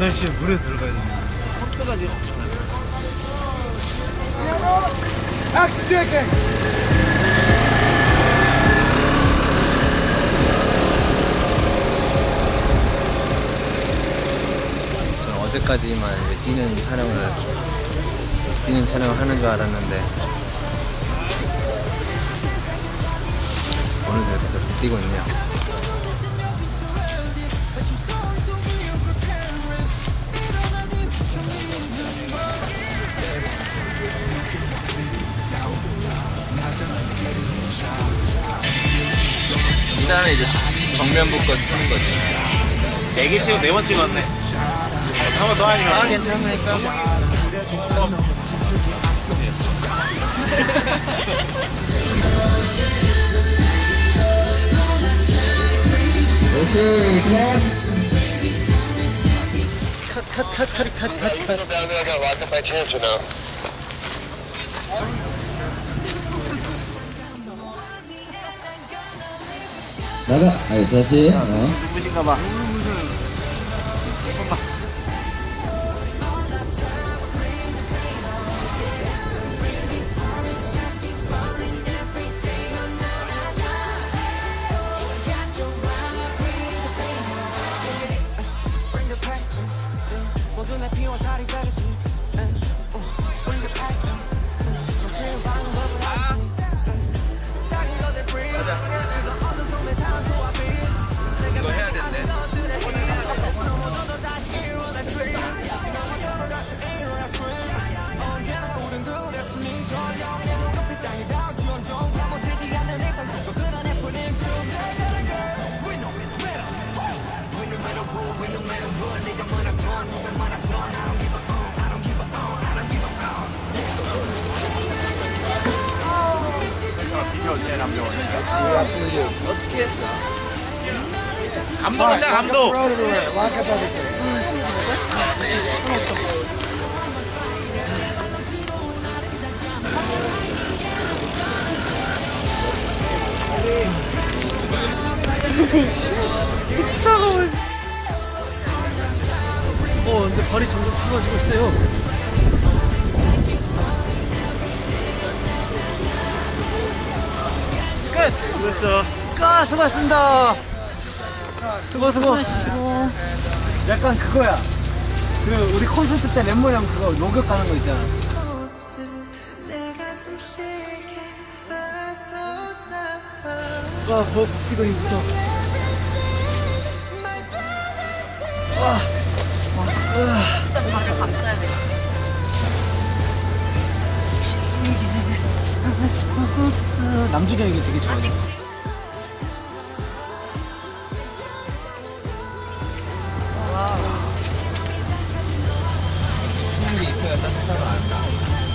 열심히 물에 들어가야 돼. 속도가 지금 엄청나요. 액션. 저는 어제까지만 뛰는 촬영을 뛰는 촬영을 하는 줄 알았는데 오늘도 이렇게 또 뛰고 있네요. 이 다음에 이제 정면 붙고 쓰는 거지. 네개 찍고 네번 찍었네. 한 번 더 하니까. 아 괜찮으니까. 나가 아 니 다시 어. 눈부신가 봐. Bring 감독 있자 감독. 차가워요. 어, 근데 발이 점점 차가지고 있어요. 끝! 그랬어. 까 수고하셨습니다. 수고 수고. 약간 그거야. 그 우리 콘서트 때 랩모 형 그거 로그 가는 거 있잖아. 내가 숨 쉬게 하소서 아, 뭐 이거 이 아, 남주경 이게 되게 좋아요. 와우. 수이 있어야 따뜻하다.